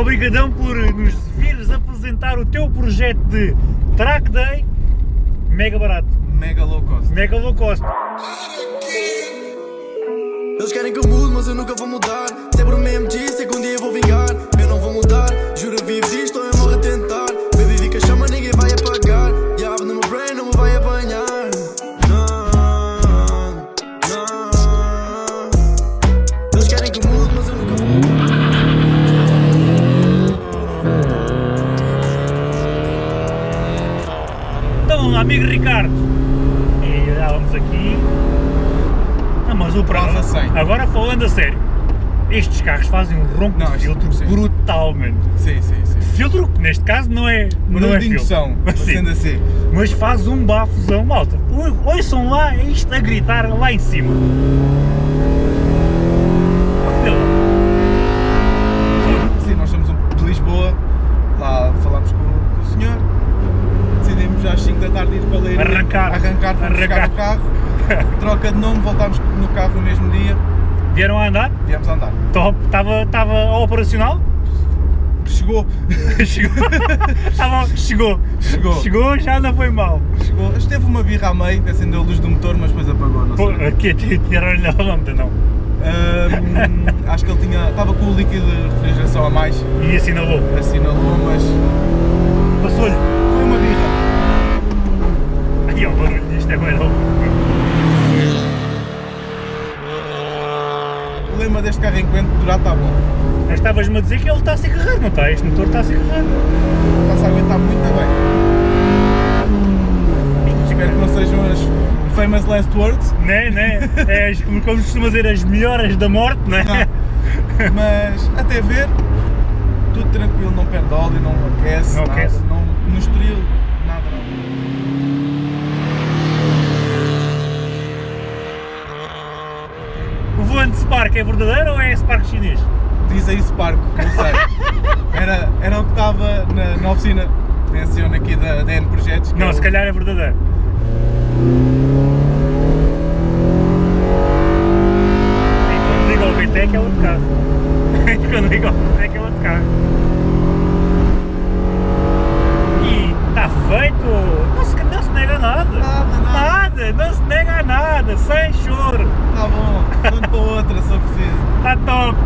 Obrigadão por nos vires apresentar o teu projeto de Track Day mega barato, Mega low cost. mega low cost. Eles querem que eu mude, mas eu nunca vou mudar. Sempre o mesmo dia Amigo Ricardo, e já vamos aqui. Não, mas o Quase a 100. Agora falando a sério, estes carros fazem um ronco Não, de filtro sim. brutal, mano. Sim, sim, sim. Filtro que neste caso não é, não Barulho é de indução, Sim. sendo assim. Mas faz um bafozão, malta. Ouçam lá isto a gritar lá em cima. Arrancar. arrancar, fomos Arrancar. o carro, troca de nome, voltámos no carro no mesmo dia, Vieram a andar? viemos a andar. Top. Estava estava operacional? Chegou, Chegou. Tava- chegou. Chegou. Chegou, já não foi mal. chegou, esteve uma birra a meio, acendeu a luz do motor, mas depois apagou, não Pô, aqui tiraram-lhe a lâmpada, não. Acho que ele tinha, estava com o líquido de refrigeração a mais, E assinalou. assinalou, mas O lema deste carro enquanto durar está bom, Mas estavas-me a dizer que ele está a se carregar, não está? Este motor está a se carregar. está-se a aguentar muito bem. Espero que não sejam as famous last words, Né, né? É, como como costuma dizer, as melhoras da morte, né? Não. mas até ver, tudo tranquilo, não perde óleo, não aquece, Não nada, aquece. não, no estoril, O volante Spark é verdadeiro ou é Spark chinês? Diz aí Spark, não sei. Era, era o que estava na, na oficina de acione aqui da DN Projetos. Não, é se o- calhar é verdadeiro. E quando liga o VTEC é outro carro. E quando liga o VTEC é outro carro. E está feito! Não se, não se nega nada! Nada, nada. Nada! Não se nega nada! Sem choro! Tá bom, para outra se eu preciso. Está top!